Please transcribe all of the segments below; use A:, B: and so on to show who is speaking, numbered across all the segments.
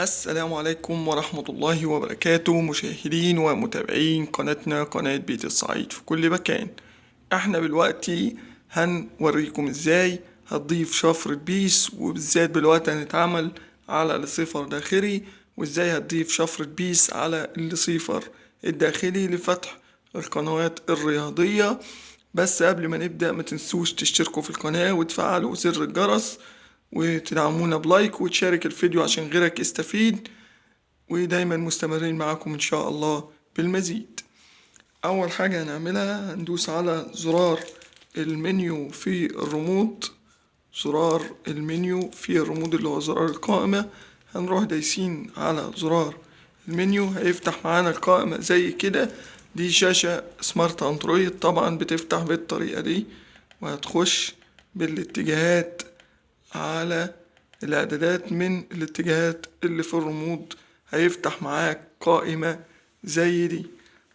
A: السلام عليكم ورحمة الله وبركاته مشاهدين ومتابعين قناتنا قناة بيت الصعيد في كل مكان. إحنا دلوقتي هنوريكم إزاي هتضيف شفرة BISS وبالذات دلوقتي هنتعامل على ال server داخلي وازاي هتضيف شفرة BISS على ال server الداخلي لفتح القنوات الرياضية. بس قبل ما نبدأ ما تنسوش تشتركوا في القناة وتفعلوا زر الجرس وتدعمونا ب like وتشارك الفيديو عشان غيرك يستفيد. ودايما مستمرين معاكم إن شاء الله بالمزيد. أول حاجة هنعملها هندوس على زرار المنيو في الريموت. زرار المنيو في الريموت اللي هو زرار القائمة. هنروح دايسين على زرار المنيو. هيفتح معانا القائمة زي كده. دي شاشة smart Android. طبعا بتفتح بالطريقة دي. وهتخش بالاتجاهات على الإعدادات من الاتجاهات اللي في الرموز هيفتح معاك قائمة زي دي.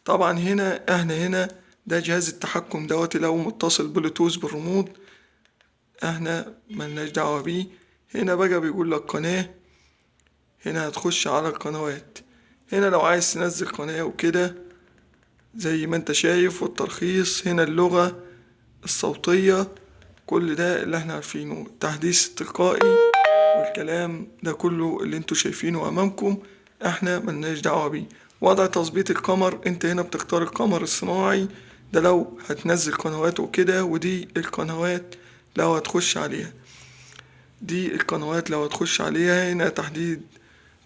A: طبعا هنا إحنا هنا ده جهاز التحكم دوت لو متصل بلوتوث بالرموز إحنا ملناش دعوة بيه. هنا بقى بيقول لك قناة. هنا هتخش على القنوات. هنا لو عايز تنزل قناة وكده زي ما أنت شايف والترخيص. هنا اللغة الصوتية. كل ده اللي إحنا عارفينه. التحديث التلقائي والكلام ده كله اللي أنتوا شايفينه أمامكم إحنا ملناش دعوة بيه. وضع تظبيط القمر انت هنا بتختار القمر الصناعي ده لو هتنزل قنوات وكده ودي القنوات لو هتخش عليها. دي القنوات لو هتخش عليها هنا تحديد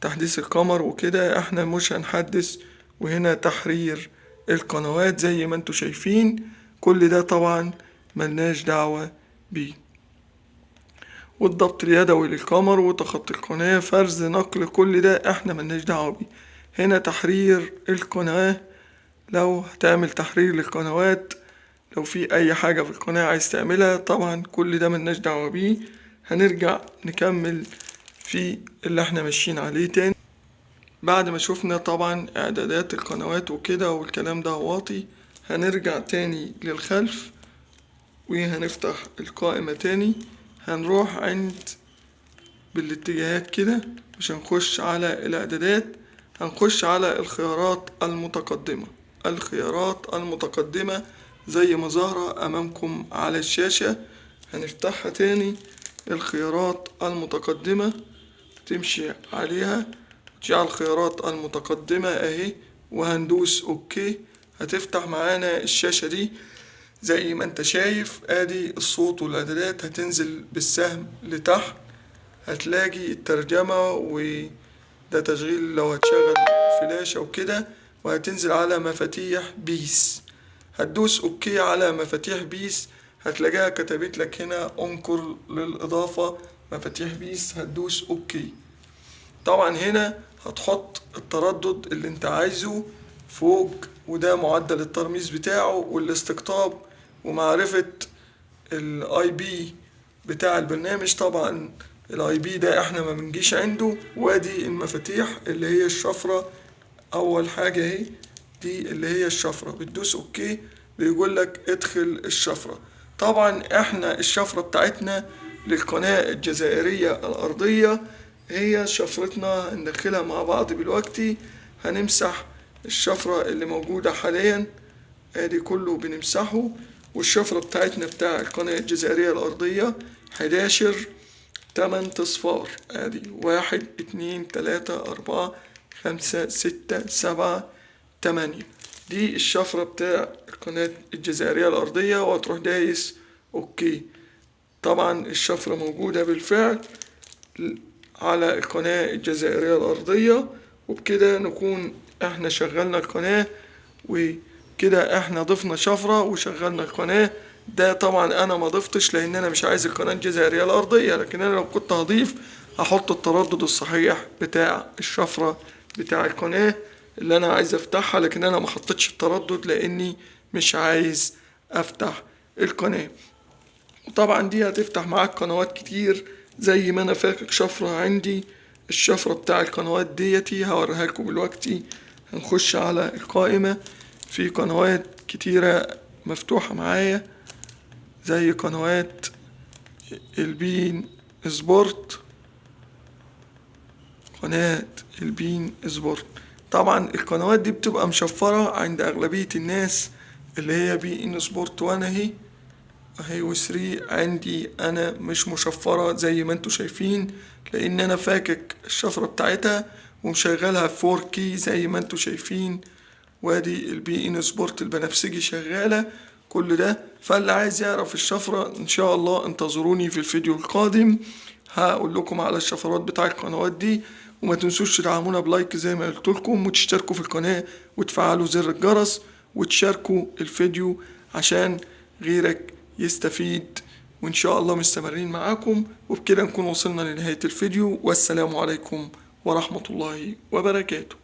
A: تحديث القمر وكده إحنا مش هنحدث وهنا تحرير القنوات زي ما أنتوا شايفين. كل ده طبعا ملناش دعوة بيه والضبط اليدوي للقمر وتخطي القناة فرز نقل كل ده إحنا ملناش دعوة بيه. هنا تحرير القناة لو هتعمل تحرير للقنوات لو في أي حاجة في القناة عايز تعملها طبعا كل ده ملناش دعوة بيه. هنرجع نكمل في اللي إحنا ماشيين عليه تاني. بعد ما شفنا طبعا إعدادات القنوات وكده والكلام ده واطي هنرجع تاني للخلف. وهنفتح القائمة تاني. هنروح عند بالاتجاهات كده مش هنخش على الإعدادات. هنخش على الخيارات المتقدمة. الخيارات المتقدمة زي ما ظاهرة أمامكم على الشاشة. هنفتحها تاني. الخيارات المتقدمة تمشي عليها. تجي على الخيارات المتقدمة أهي. وهندوس أوكي. هتفتح معانا الشاشة دي. زي ما انت شايف ادي الصوت والاعدادات هتنزل بالسهم لتحت. هتلاقي الترجمة وده تشغيل لو هتشغل فلاشة وكده وهتنزل على مفاتيح BISS. هتدوس OK على مفاتيح BISS هتلاقيها كتبت لك هنا انقر للإضافة مفاتيح BISS هتدوس OK. طبعا هنا هتحط التردد اللي انت عايزه فوق وده معدل الترميز بتاعه والاستقطاب ومعرفة ال IP بتاع البرنامج. طبعا ال IP ده إحنا ما بنجيش عنده. وادي المفاتيح اللي هي الشفرة. أول حاجة أهي دي اللي هي الشفرة. بتدوس OK بيقول لك ادخل الشفرة. طبعا إحنا الشفرة بتاعتنا للقناة الجزائرية الأرضية هي شفرتنا هندخلها مع بعض دلوقتي. هنمسح الشفرة اللي موجودة حاليا. آدي كله بنمسحه. والشفرة بتاعتنا بتاع القناة الجزائرية الأرضية حداشر تمن تصفار. آدي واحد اتنين تلاتة أربعة خمسة ستة سبعة تمانية. دي الشفرة بتاع القناة الجزائرية الأرضية وهتروح دايس أوكي. طبعا الشفرة موجودة بالفعل على القناة الجزائرية الأرضية وبكده نكون إحنا شغلنا القناة وكده إحنا ضفنا شفرة وشغلنا القناة ده طبعا أنا ما ضفتش لأن أنا مش عايز القناة الجزائرية الأرضية لكن أنا لو كنت هضيف هحط التردد الصحيح بتاع الشفرة بتاع القناة اللي أنا عايز أفتحها لكن أنا ما حطيتش التردد لأني مش عايز أفتح القناة. وطبعا دي هتفتح معاك قنوات كتير زي ما أنا فاكر شفرة عندي. الشفرة بتاع القنوات ديتي هوريها لكم دلوقتي. هنخش على القائمة. في قنوات كتيرة مفتوحة معايا زي قنوات ال beIN Sport. قناة ال beIN Sport. طبعا القنوات دي بتبقى مشفرة عند أغلبية الناس اللي هي beIN Sport one أهي. أهي و three عندي أنا مش مشفرة زي ما أنتوا شايفين لأن أنا فاكك الشفرة بتاعتها ومشغلها في 4 K زي ما أنتوا شايفين. وادي ال beIN Sport البنفسجي شغالة. كل ده فاللي عايز يعرف الشفرة إن شاء الله انتظروني في الفيديو القادم. هقول لكم على الشفرات بتاع القنوات دي. وما تنسوش تدعمونا بلايك زي ما قلت لكم وتشتركوا في القناة وتفعلوا زر الجرس وتشاركوا الفيديو عشان غيرك يستفيد. وإن شاء الله مستمرين معاكم. وبكده نكون وصلنا لنهاية الفيديو. والسلام عليكم ورحمة الله وبركاته.